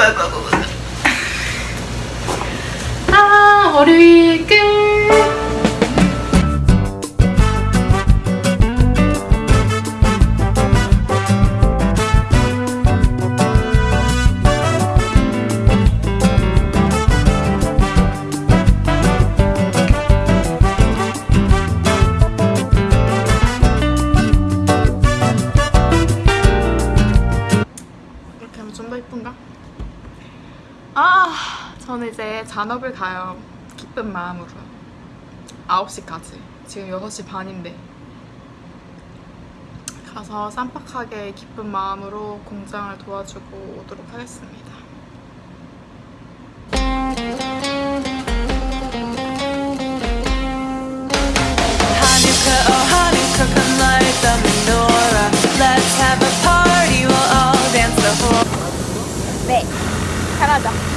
아이고 아이고 아이고 아 월요일 끝 이쁜가? 아, 저는 이제 잔업을 가요. 기쁜 마음으로. 9시까지. 지금 6시 반인데. 가서 쌈박하게 기쁜 마음으로 공장을 도와주고 오도록 하겠습니다. Oh Hanukkah, come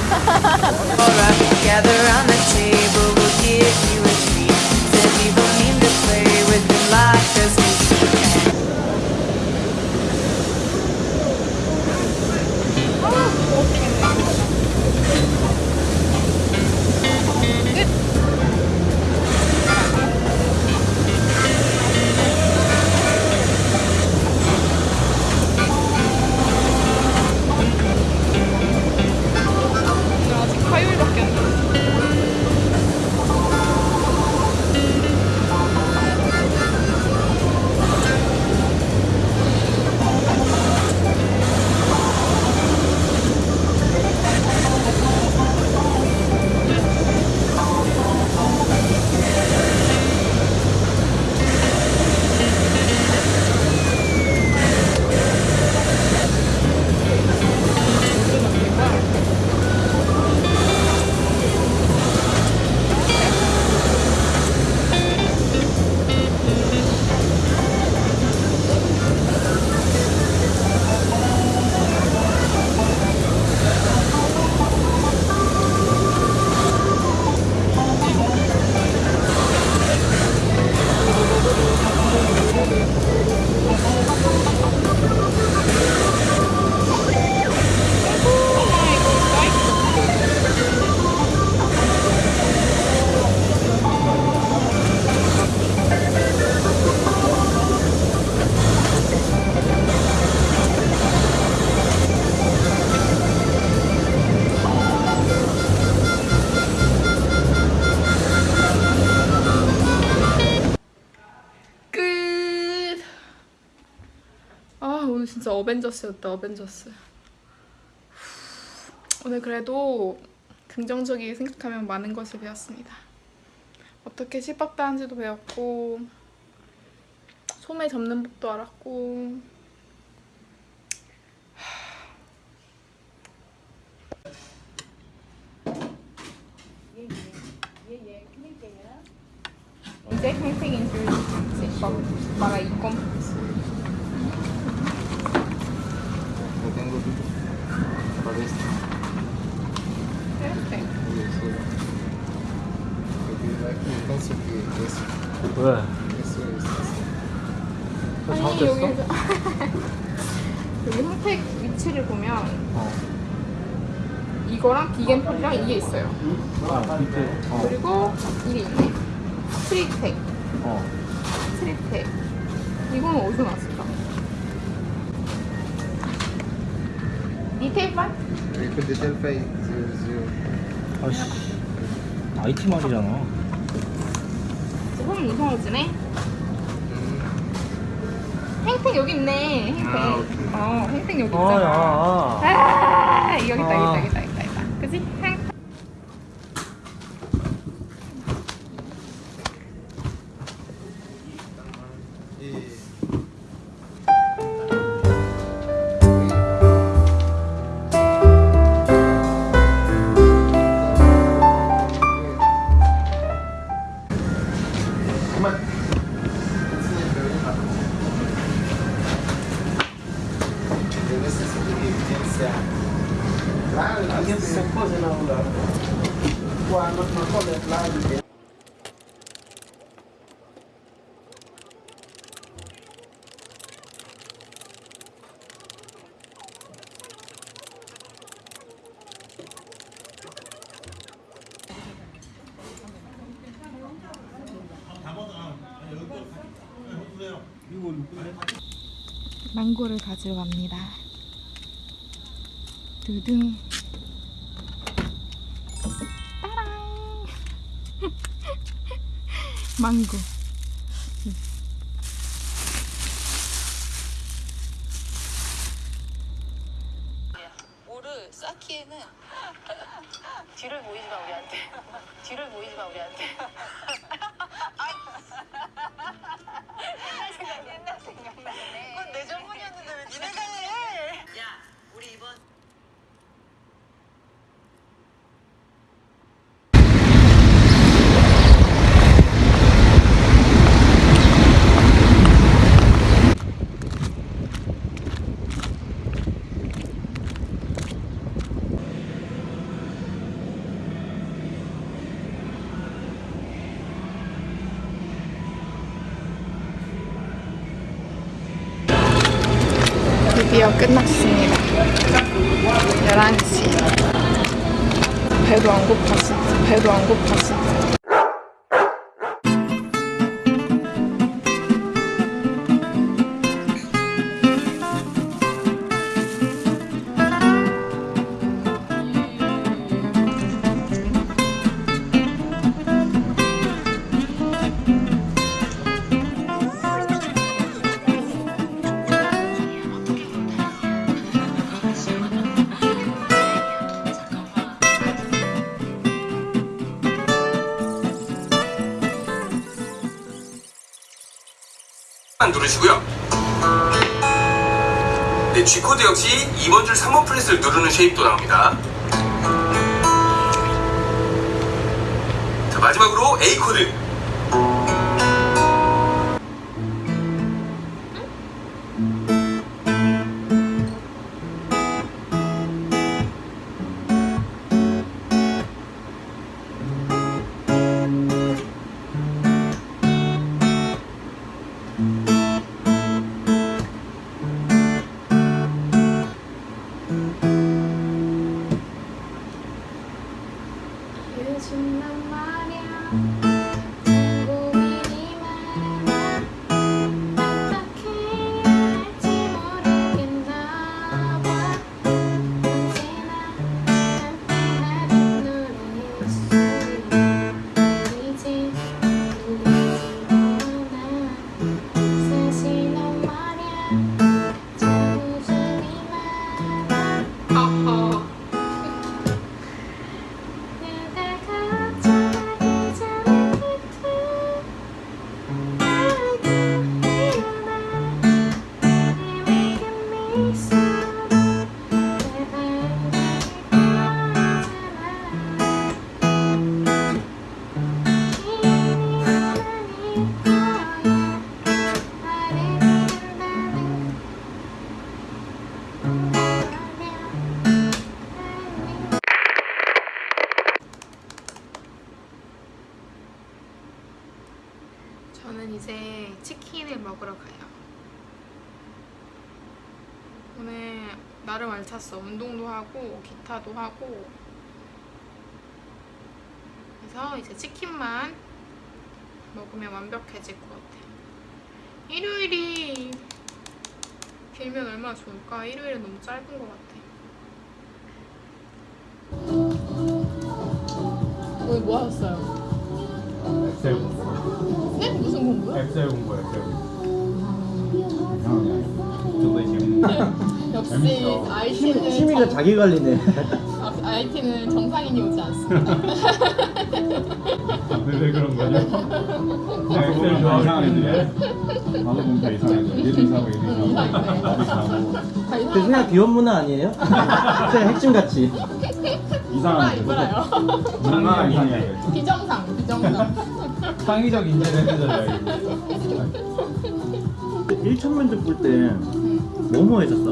진짜 어벤져스였다 어벤져스. 오늘 그래도 긍정적이게 생각하면 많은 것을 배웠습니다. 어떻게 실밥다는지도 배웠고 소매 접는 법도 알았고 이제 팽팽인 줄 막, para ir con Lo tengo 왜? 아니 잘못됐어? 여기 여기 홈택 위치를 보면 어. 이거랑 비겐 펄이랑 이게 있어요. 아, 밑에. 어. 그리고 이게 있네. 스트릿텍, 어. 스트릿텍. 이거는 어디서 나왔 디테일판? Telfa y zero zero. 아씨. IT 말이잖아. 조금 이상해지네. 행택 여기 있네. 행택. 아. 어, 행택 여기 아, 야. 있잖아. 아. 아, 아. 여기 있다, 여기 있다, 여기 있다. 망고를 가지러 갑니다. 두둥. 따랑. 망고. 오르 쌓기에는 뒤를 보이지 마 우리한테 뒤를 보이지 마 우리한테 옛날 생각 옛날 생각나네 그건 내 전문이었는데 왜 니네가 해야 우리 이번 드디어 끝났습니다. 11시. 배도 안 고팠어. 배도 안 고팠어. 누르시고요. 네, G코드 역시 2번 줄 3번 플랫을 누르는 쉐입도 나옵니다. 자, 마지막으로 A코드. 요즘 난 말이야. 고민 먹으러 가요. 오늘 나름 알찼어. 운동도 하고 기타도 하고 그래서 이제 치킨만 먹으면 완벽해질 것 같아요. 일요일이 길면 얼마나 좋을까? 일요일은 너무 짧은 것 같아. 오늘 뭐 하셨어요? 엑셀 공부. 네? 무슨 공부요? 엑셀 공부, 엑셀 공부. 역시 재밌어. IT는 취미가 자기 관리네. IT는 정상인이 오지 않습니다. 왜, 왜 그런 거죠? 엑셀 좋아하는 애들이야. 나도 보면 다 이상해. 얘도 이상하고 얘도 이상하고 나도 이상하고. 그 그냥 귀여운 문화 아니에요? 그냥 핵심 같이. 이상한 이빨아요. 뭔가 이상해. 비정상, 비정상. 창의적 인재를 해줘야 이거. 1천 면접 볼 때 뭐뭐 했었어?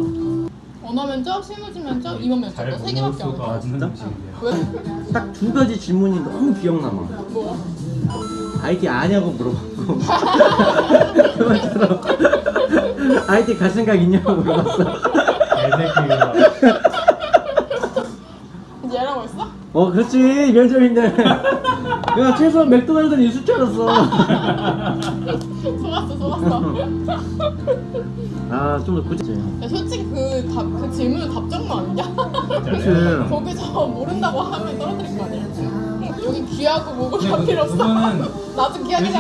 언어 면접, 실무지 면접, 임원 면접 잘세 개밖에 안 수가 해. 진짜? 왜? 딱 두 가지 질문이 너무 기억남아. 뭐야? IT 아냐고 물어봤고 그것처럼 IT 갈 생각 있냐고 물어봤어. 얘라고 했어? 어 그렇지 면접인데 내가 최소한 맥도날드는 있을 줄 알았어. 속았어, 속았어. 아좀 더 굳이 야, 솔직히 그, 답, 그 질문은 답정너 아니냐? 그치 거기서 모른다고 하면 떨어뜨릴 거 아니야? 여기 귀하고 뭐고 다 필요 없어. 그거는 나도 귀하게 돼.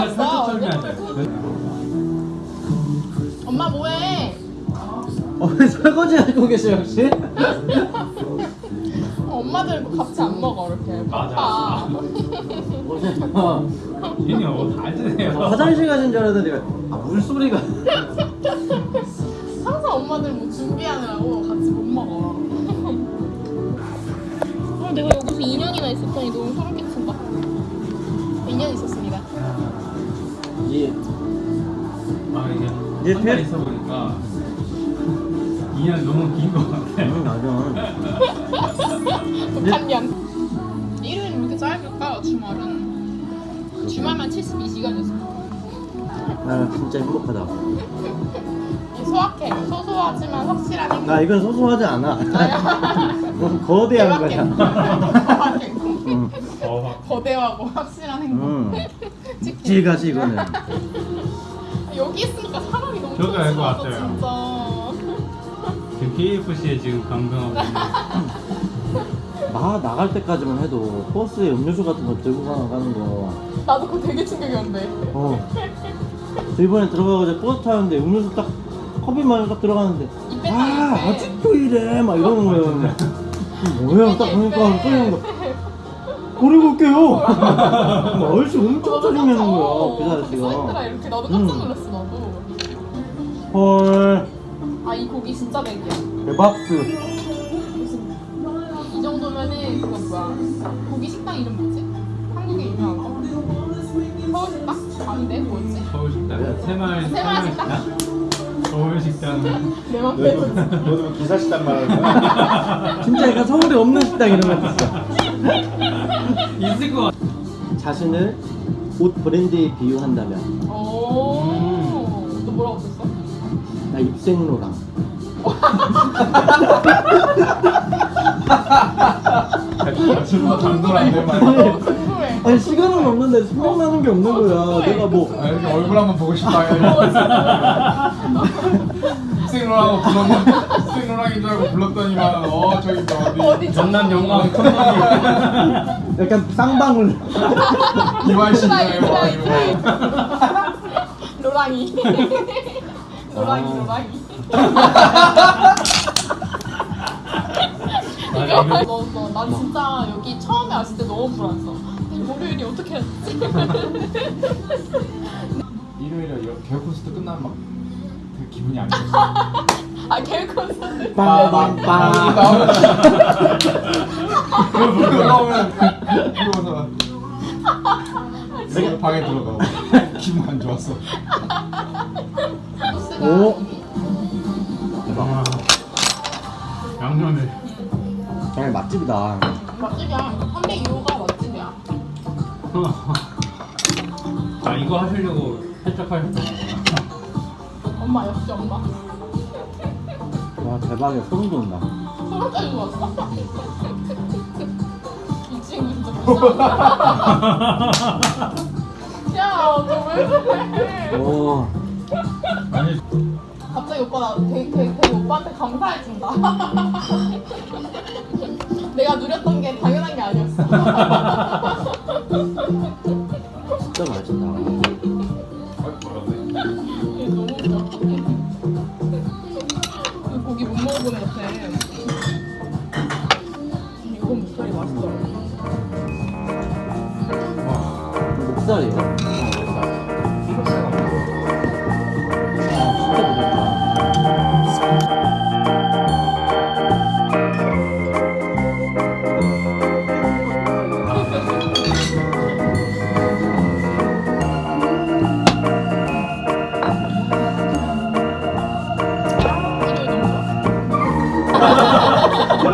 엄마 뭐해? 어, 왜 설거지 하고 계셔 혹시? 어, 엄마들은 같이 안 먹어 이렇게. 맞아. 바빠. 어, 얘네 어다 알잖아요. 화장실 가신 줄 알았는데 아, 물소리가 엄마들 뭐 준비하느라고 같이 못 먹어. 어, 내가 여기서 2년이나 있었더니 너무 소름 끼친다. 2년 있었습니다. 이아 이게 한달 태- 있어 보니까 2년 너무 긴 것 같아. 음, 맞아 북한년. 일요일은 왜 이렇게 짧을까? 주말은. 주말만 72시간이었어. 나 진짜 행복하다 소확해. 소소하지만 확실한 행복. 나 이건 소소하지 않아 너무 거대한 거야 응. 어, 거대하고 확실한 행복. 음. 치킨. 질가지 이거는 여기 있으니까 사람이 너무 저도 알것 같아요. 진짜. 지금 KFC에 지금 감동하고 있는. 나 나갈 때까지만 해도 버스에 음료수 같은 거 들고 가- 가는 거 나도 그거 되게 충격이었는데. 어. 저 이번에 들어가서 버스 타는데 음료수 딱 컵이만 딱 들어가는데 아. 아직도 이래 막 이러는 거예요 뭐야 딱 보니까 끓이는 거 버리고 올게요 얼씨 엄청 짜증내는 거야 그 써있더라 아저씨가 이렇게 나도 깜짝 음. 놀랐어 나도. 헐아 이 고기 진짜 맥이야. 대박스 무슨 이 정도면은 그거 뭐야? 고기 식당 이름 뭐지? 한국에 유명한 거? 서울 식당? 아닌데 뭐였지? 서울 식당 새마을 새마을 식당? 서울 식당은 내 맘대로. 너도 뭐 기사 식당 말하는 거야? 진짜 약간 서울에 없는 식당 이런 거 있어 있을 것 같아. 자신을 옷 브랜드에 비유한다면 오. 너 뭐라고 썼어? 나 입생로랑 지금 당돌한데 말. 어, 궁금해. 아니 시간은 없는데 생각나는 게 없는 거야 내가 뭐 얼굴 한번 보고 싶다. 생로라고 불렀는데 생로랑인 줄 알고 불렀더니만 어 저기 저 어디 전남 영광 약간 쌍방울 이발신이에요 로랑이, 이거 로랑이. 로랑이, 로랑이. 맞아, 이거- 너, 너, 나 진짜 여기 처음에 왔을 때 너무 불안했어. 월요일이 어떻게 했지? 일요일에 콘서트 끝나면 막 기분이 안 좋았어. 아, 계획 콘서트. 빵빵빵 그거 나오면 그러고서. 내가 방에 들어가고 기분 안 좋았어. 오. 와. 양념을 정말 맛집이다. 맛집이야. 302호가 맛집이야. 아 이거 하시려고 살짝 하셨던 엄마, 역시 엄마. 와 대박이야 소름 돋는다 소름까지 왔어. 이 친구 진짜 무서워. 야, 너왜 그래? 오 아니 갑자기 오빠 나 되게, 되게, 되게 오빠한테 감사해진다. 내가 누렸던 게 당연한 게 아니었어. 진짜 맛있다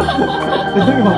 형이 막.